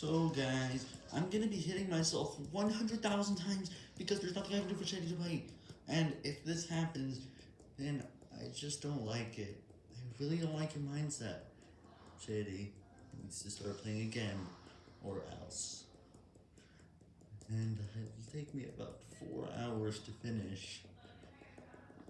So guys, I'm gonna be hitting myself 100,000 times because there's nothing I can do for Shady to play. And if this happens, then I just don't like it. I really don't like your mindset. Shady needs to start playing again, or else. And uh, it'll take me about four hours to finish.